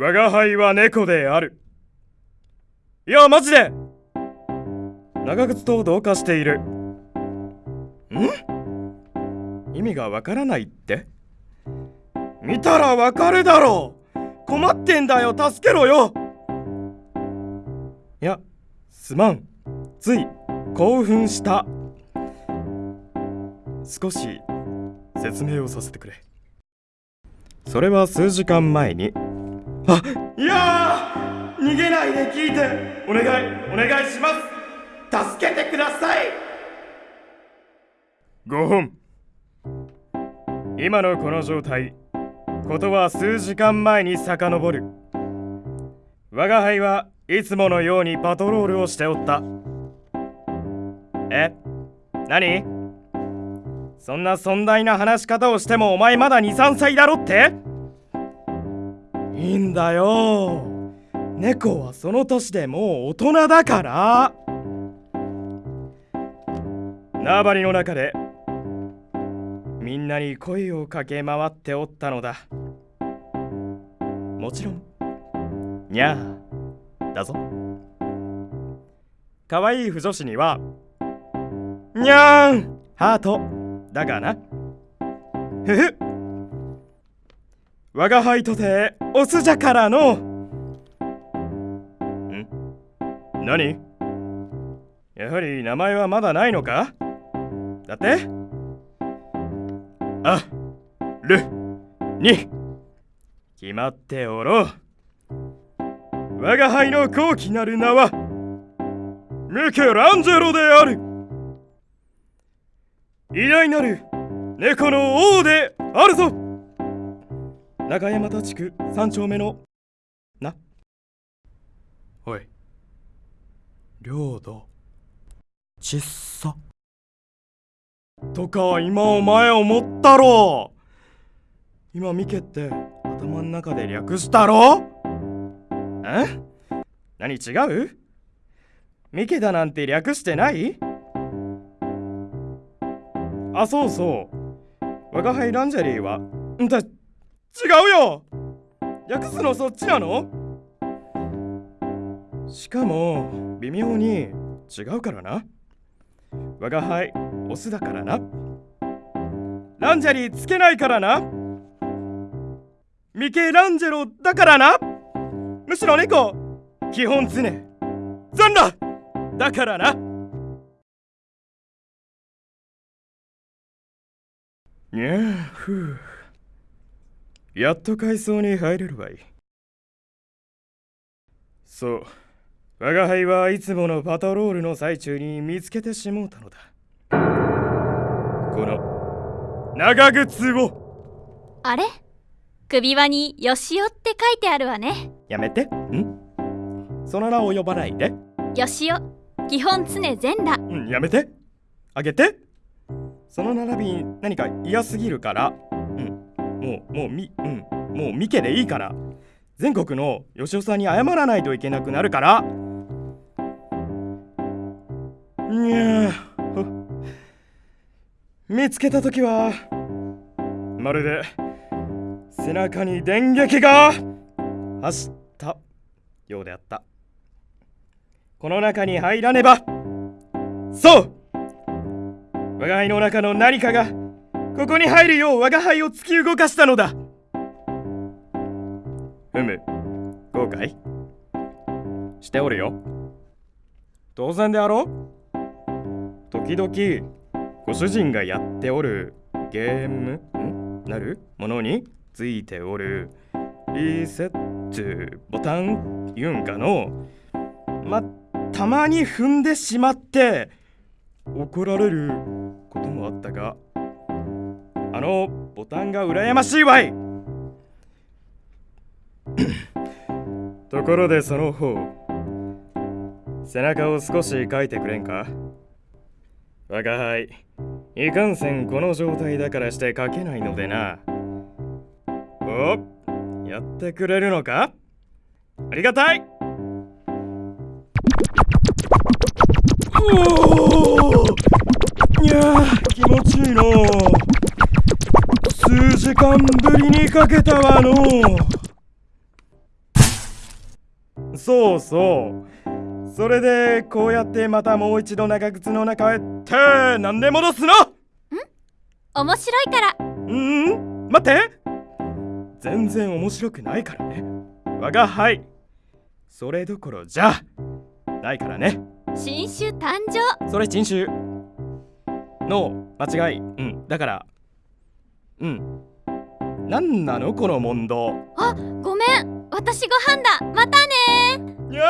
我が輩は猫である。いやマジで。長靴と同化している。ん？意味がわからないって？見たらわかるだろう。困ってんだよ。助けろよ。いやすまん。つい興奮した。少し説明をさせてくれ。それは数時間前にあいや逃げないで聞いてお願いお願いします。助けてください。5本。今のこの状態ことは数時間前に遡る。我が輩はいつものようにパトロールをしておった。え何？そんな尊大な話し方をしてもお前まだ23歳だろって？いいんだよ。猫はその年でもう大人だから。縄張りの中でみんなに声をかけ回っておったのだ。もちろんにゃーだぞ。可愛い腐女子にはにゃーんハートだがな。ふふ我が輩とてオスじゃからの。ん？何？やはり名前はまだないのか？だって？ある。に。決まっておろう。我が輩の高貴なる名はミケランジェロである。偉大なる猫の王であるぞ。中山田地区三丁目のな。おい。領土。ちっさ。とか今お前思ったろ。今ミケって頭の中で略したろ。ん何違う？ミケだなんて略してない？あそうそう。我が輩ランジェリーは。ん？だ違うよ。略すのそっちなの？しかも微妙に違うからな。我が輩オスだからな。ランジェリーつけないからな。ミケランジェロだからな。むしろ猫基本常。残だ。だからな。にゃあふう。やっと階層に入れるわい。そう。我が輩はいつものパトロールの最中に見つけてしもうたのだ。この長靴を。あれ？首輪に「よしお」って書いてあるわね。やめて。ん？その名を呼ばないで。よしお。基本常全裸。うんやめて。あげて。その並び何か嫌すぎるから。うんもうもうみうん。もうミケでいいから。全国の吉尾さんに謝らないといけなくなるから。にゃ見つけた時はまるで背中に電撃が走ったようであった。この中に入らねば。そう。我が輩の中の何かがここに入るよう我が輩を突き動かしたのだ。ふむ。後悔？しておるよ。当然であろう。時々ご主人がやっておるゲーム？ん？なる？ものについておる。リセットボタン言うんかの？またまに踏んでしまって怒られることもあったがあのボタンが羨ましいわい。ところでその方背中を少し描いてくれんか？我が輩いかんせんこの状態だからして描けないのでな。おやってくれるのか？ありがたい。お数時間ぶりにかけたわの。そうそう。それでこうやってまたもう一度長靴の中へってなんで戻すの？面白いから。うん？待って。全然面白くないからね。我が輩それどころじゃ。ないからね。新種誕生。それ珍種の間違い。うん。だから。うん何なの？この問答。あごめん。私ご飯だ。またねにゃにゃ